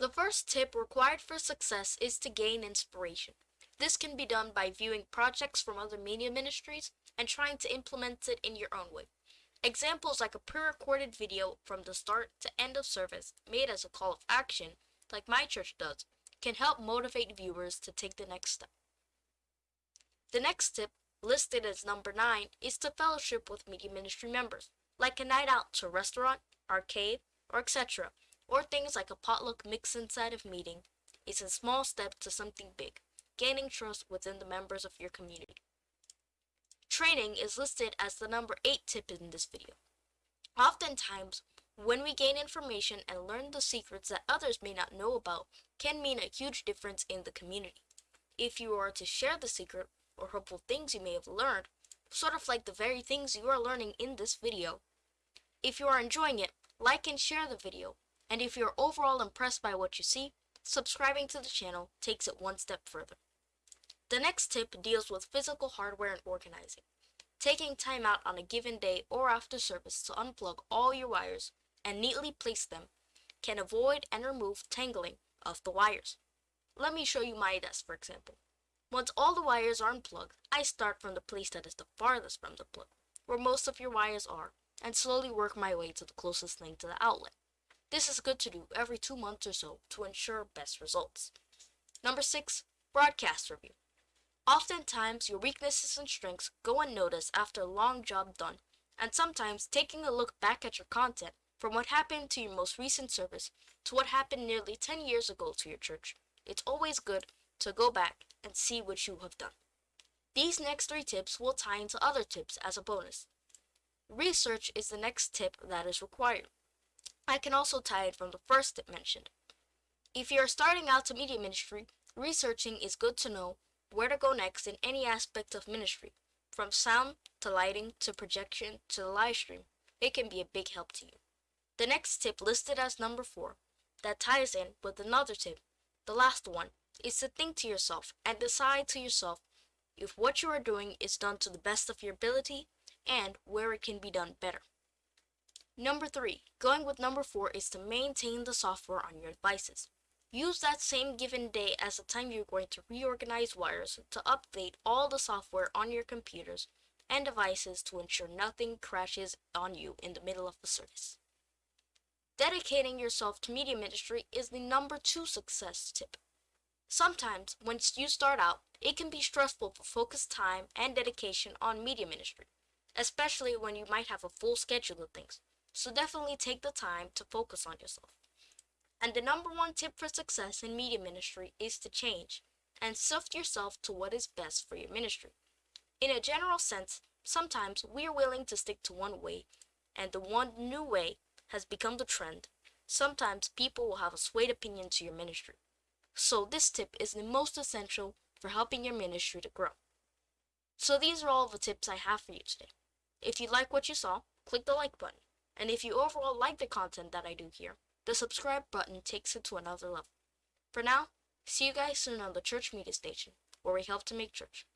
The first tip required for success is to gain inspiration. This can be done by viewing projects from other media ministries and trying to implement it in your own way. Examples like a pre-recorded video from the start to end of service made as a call of action, like my church does, can help motivate viewers to take the next step. The next tip, listed as number 9, is to fellowship with media ministry members, like a night out to a restaurant, arcade, or etc., or things like a potluck mix inside of meeting. It's a small step to something big, gaining trust within the members of your community. Training is listed as the number 8 tip in this video. Oftentimes, when we gain information and learn the secrets that others may not know about can mean a huge difference in the community. If you are to share the secret or helpful things you may have learned, sort of like the very things you are learning in this video. If you are enjoying it, like and share the video, and if you're overall impressed by what you see, subscribing to the channel takes it one step further. The next tip deals with physical hardware and organizing. Taking time out on a given day or after service to unplug all your wires and neatly place them can avoid and remove tangling of the wires. Let me show you my desk for example. Once all the wires are unplugged, I start from the place that is the farthest from the plug, where most of your wires are, and slowly work my way to the closest thing to the outlet. This is good to do every two months or so to ensure best results. Number 6. Broadcast Review Oftentimes, your weaknesses and strengths go unnoticed after a long job done, and sometimes taking a look back at your content from what happened to your most recent service to what happened nearly 10 years ago to your church, it's always good to go back and see what you have done. These next three tips will tie into other tips as a bonus. Research is the next tip that is required. I can also tie it from the first tip mentioned. If you are starting out to media ministry, researching is good to know where to go next in any aspect of ministry, from sound to lighting to projection to the live stream. It can be a big help to you. The next tip listed as number 4 that ties in with another tip, the last one, is to think to yourself and decide to yourself if what you are doing is done to the best of your ability and where it can be done better. Number 3, going with number 4 is to maintain the software on your devices. Use that same given day as the time you're going to reorganize wires to update all the software on your computers and devices to ensure nothing crashes on you in the middle of the service. Dedicating yourself to media ministry is the number two success tip. Sometimes, once you start out, it can be stressful to focus time and dedication on media ministry, especially when you might have a full schedule of things. So definitely take the time to focus on yourself. And the number one tip for success in media ministry is to change and sift yourself to what is best for your ministry. In a general sense, sometimes we are willing to stick to one way, and the one new way has become the trend, sometimes people will have a swayed opinion to your ministry. So this tip is the most essential for helping your ministry to grow. So these are all the tips I have for you today. If you like what you saw, click the like button. And if you overall like the content that I do here, the subscribe button takes it to another level. For now, see you guys soon on the Church Media Station, where we help to make church.